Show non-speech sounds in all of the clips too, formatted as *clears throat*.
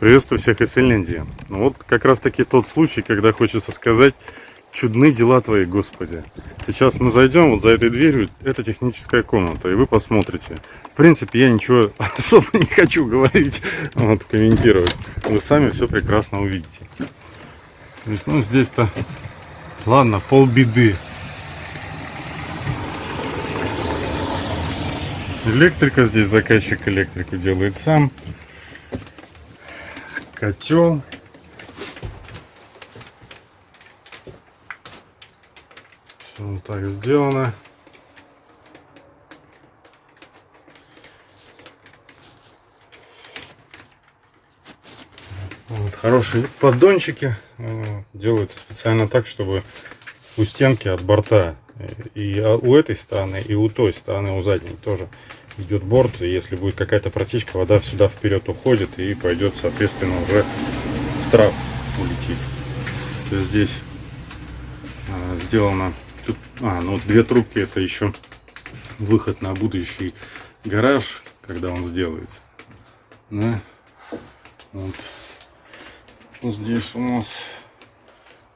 Приветствую всех из Финляндии. Ну вот как раз таки тот случай, когда хочется сказать, чудны дела твои, Господи. Сейчас мы зайдем вот за этой дверью, это техническая комната, и вы посмотрите. В принципе, я ничего *laughs* особо не хочу говорить, вот, комментировать. Вы сами все прекрасно увидите. То есть, ну, здесь-то, ладно, полбеды. Электрика, здесь заказчик электрику делает сам котел. Все вот так сделано. Вот, хорошие поддончики э, делаются специально так, чтобы у стенки от борта и у этой стороны, и у той стороны, у задней тоже идет борт. И если будет какая-то протечка, вода сюда вперед уходит и пойдет, соответственно, уже в трап улетит. То есть здесь а, сделано... Тут, а, ну две трубки это еще выход на будущий гараж, когда он сделается. Да? Вот. Здесь у нас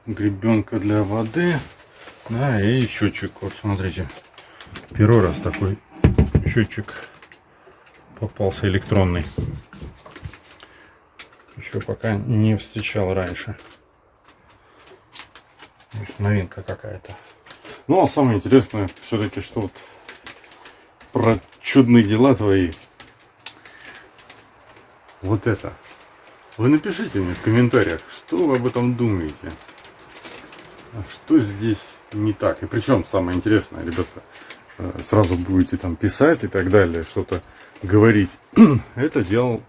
гребенка для воды. Да, и счетчик. Вот смотрите. Первый раз такой счетчик попался электронный. Еще пока не встречал раньше. Новинка какая-то. Ну, а самое интересное все-таки, что вот про чудные дела твои. Вот это. Вы напишите мне в комментариях, что вы об этом думаете. А что здесь не так? И причем самое интересное, ребята, сразу будете там писать и так далее, что-то говорить. *clears throat* Это делал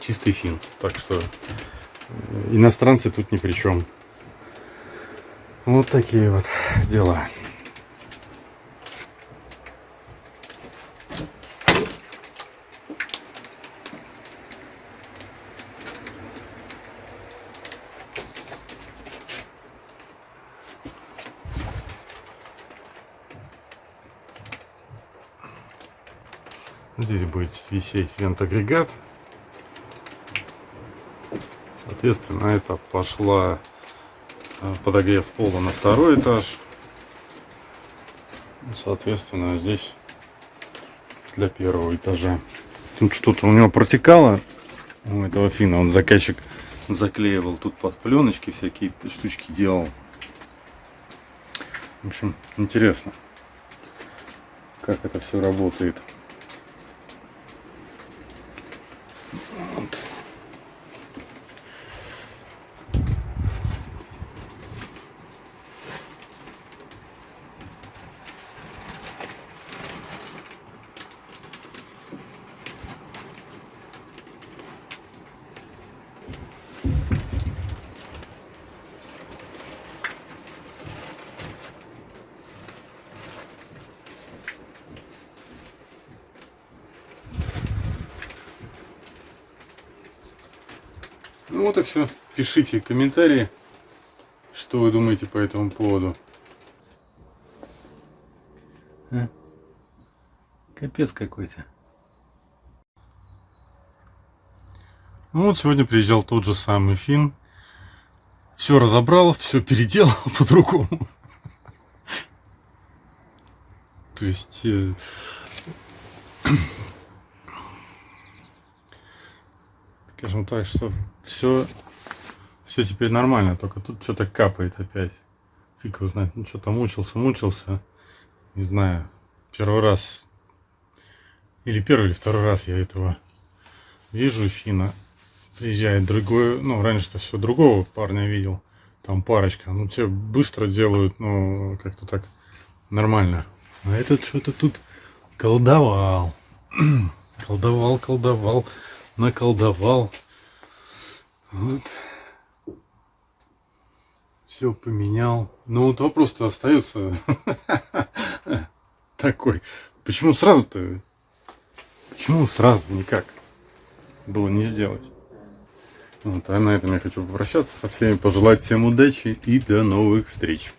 чистый фин. Так что э, иностранцы тут ни при чем. Вот такие вот дела. Здесь будет висеть вент-агрегат. Соответственно, это пошла э, подогрев пола на второй этаж. Соответственно, здесь для первого этажа. Тут что-то у него протекало у этого фина. Он заказчик заклеивал тут под пленочки, всякие штучки делал. В общем, интересно, как это все работает. Ну вот и все. Пишите комментарии, что вы думаете по этому поводу. А? Капец какой-то. Ну вот сегодня приезжал тот же самый Фин. Все разобрал, все переделал *laughs* по-другому. То есть... Э, *clears throat* скажем так, что все, все теперь нормально, только тут что-то капает опять. Фиг его знает, ну что-то мучился, мучился, не знаю, первый раз, или первый или второй раз я этого вижу, Фина. Приезжает другой, ну, раньше-то все другого парня видел, там парочка, ну, те быстро делают, ну, как-то так нормально. А этот что-то тут колдовал, *clears throat* колдовал, колдовал наколдовал. Вот. Все поменял. Но вот вопрос-то остается *laughs* такой. Почему сразу-то? Почему сразу никак было не сделать? Вот, а на этом я хочу попрощаться со всеми, пожелать всем удачи и до новых встреч.